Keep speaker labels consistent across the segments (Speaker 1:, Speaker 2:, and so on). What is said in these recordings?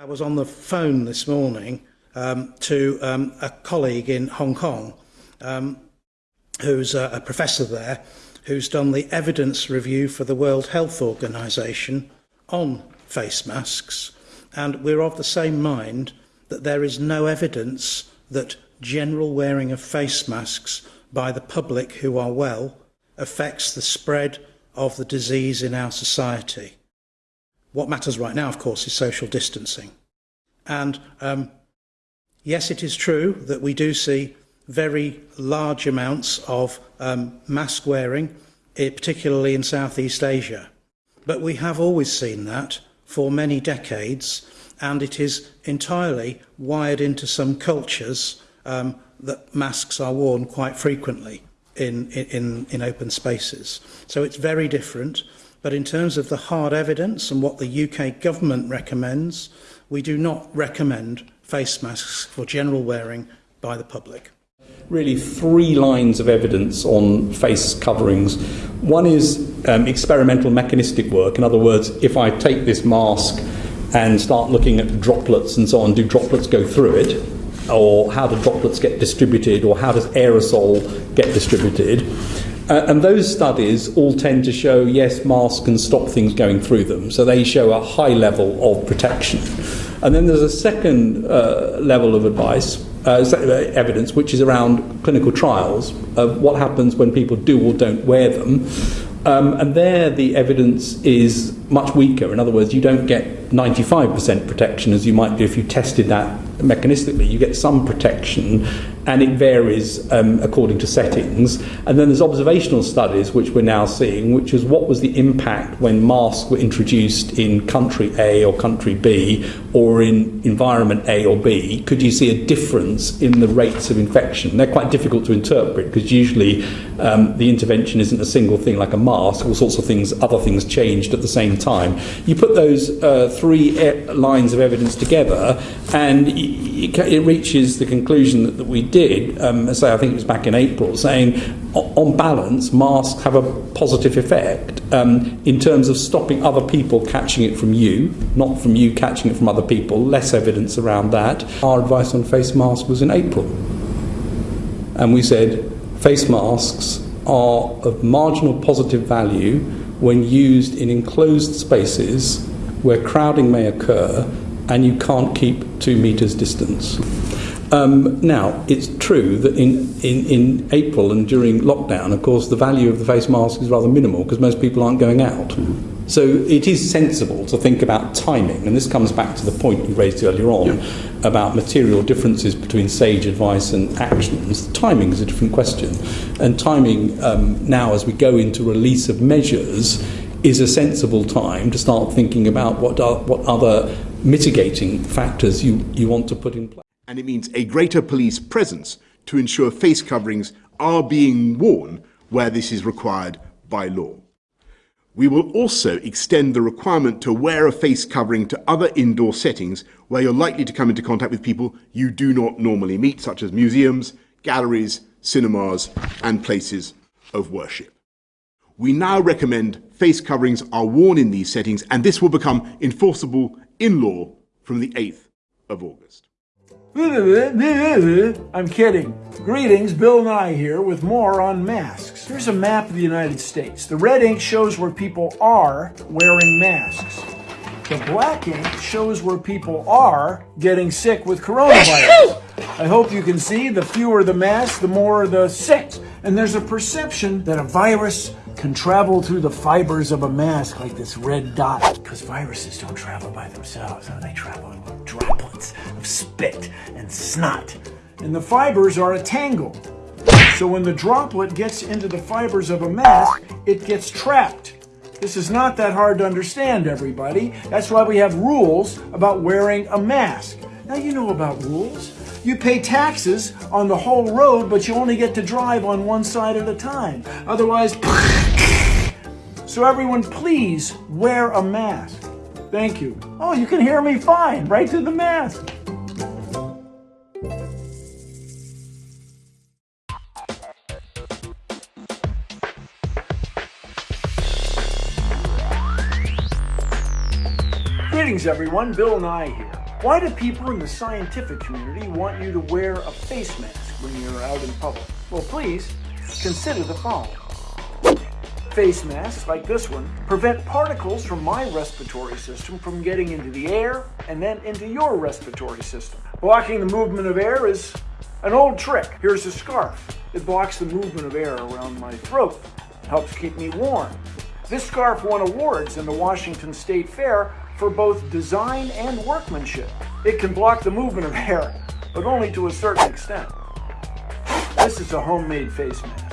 Speaker 1: I was on the phone this morning um, to um, a colleague in Hong Kong um, who's a, a professor there who's done the evidence review for the World Health Organization on face masks and we're of the same mind that there is no evidence that general wearing of face masks by the public who are well affects the spread of the disease in our society. What matters right now, of course, is social distancing. And um, yes, it is true that we do see very large amounts of um, mask wearing, eh, particularly in Southeast Asia. But we have always seen that for many decades, and it is entirely wired into some cultures um, that masks are worn quite frequently in, in, in open spaces. So it's very different. But in terms of the hard evidence and what the UK government recommends, we do not recommend face masks for general wearing by the public.
Speaker 2: Really, three lines of evidence on face coverings. One is um, experimental mechanistic work. In other words, if I take this mask and start looking at droplets and so on, do droplets go through it? Or how do droplets get distributed? Or how does aerosol get distributed? Uh, and those studies all tend to show yes, masks can stop things going through them. So they show a high level of protection. And then there's a second uh, level of advice, uh, evidence, which is around clinical trials of what happens when people do or don't wear them. Um, and there the evidence is much weaker. In other words, you don't get 95% protection as you might do if you tested that mechanistically. You get some protection and it varies um, according to settings. And then there's observational studies, which we're now seeing, which is what was the impact when masks were introduced in country A or country B or in environment A or B. Could you see a difference in the rates of infection? They're quite difficult to interpret because usually um, the intervention isn't a single thing like a mask, all sorts of things, other things changed at the same time. You put those uh, three e lines of evidence together and it reaches the conclusion that, that we did, um, say I think it was back in April, saying on balance, masks have a positive effect um, in terms of stopping other people catching it from you, not from you catching it from other people, less evidence around that. Our advice on face masks was in April. And we said face masks are of marginal positive value when used in enclosed spaces where crowding may occur and you can't keep two metres distance. Um, now, it's true that in, in, in April and during lockdown, of course, the value of the face mask is rather minimal because most people aren't going out. Mm. So it is sensible to think about timing, and this comes back to the point you raised earlier on yeah. about material differences between SAGE advice and actions. Timing is a different question, and timing um, now, as we go into release of measures, is a sensible time to start thinking about what, are, what other mitigating factors you, you want to put in place.
Speaker 3: And it means a greater police presence to ensure face coverings are being worn where this is required by law. We will also extend the requirement to wear a face covering to other indoor settings where you're likely to come into contact with people you do not normally meet, such as museums, galleries, cinemas, and places of worship. We now recommend face coverings are worn in these settings, and this will become enforceable in law from the 8th of August.
Speaker 4: I'm kidding. Greetings, Bill Nye here with more on masks. Here's a map of the United States. The red ink shows where people are wearing masks. The black ink shows where people are getting sick with coronavirus. I hope you can see the fewer the masks, the more the sick. And there's a perception that a virus can travel through the fibers of a mask like this red dot. Because viruses don't travel by themselves, they travel in droplets of spit and snot. And the fibers are a tangle. So when the droplet gets into the fibers of a mask, it gets trapped. This is not that hard to understand, everybody. That's why we have rules about wearing a mask. Now you know about rules. You pay taxes on the whole road, but you only get to drive on one side at a time. Otherwise, so everyone please wear a mask. Thank you. Oh, you can hear me fine, right through the mask. Greetings everyone, Bill Nye here. Why do people in the scientific community want you to wear a face mask when you're out in public? Well, please consider the following. Face masks, like this one, prevent particles from my respiratory system from getting into the air and then into your respiratory system. Blocking the movement of air is an old trick. Here's a scarf. It blocks the movement of air around my throat, helps keep me warm. This scarf won awards in the Washington State Fair for both design and workmanship. It can block the movement of air, but only to a certain extent. This is a homemade face mask.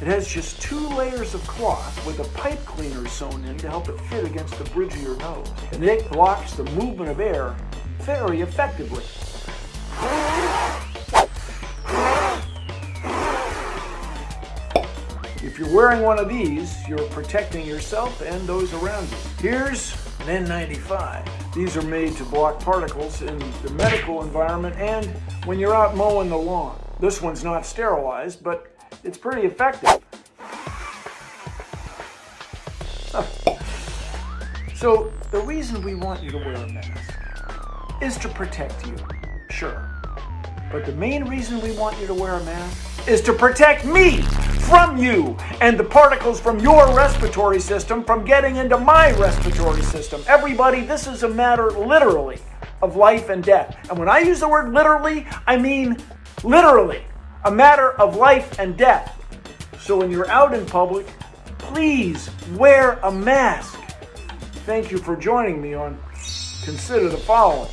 Speaker 4: It has just two layers of cloth with a pipe cleaner sewn in to help it fit against the bridge of your nose. And it blocks the movement of air very effectively. If you're wearing one of these, you're protecting yourself and those around you. Here's an N95. These are made to block particles in the medical environment and when you're out mowing the lawn. This one's not sterilized, but it's pretty effective. So the reason we want you to wear a mask is to protect you, sure. But the main reason we want you to wear a mask is to protect me from you and the particles from your respiratory system from getting into my respiratory system. Everybody, this is a matter literally of life and death. And when I use the word literally, I mean literally a matter of life and death. So when you're out in public, please wear a mask. Thank you for joining me on Consider the Following.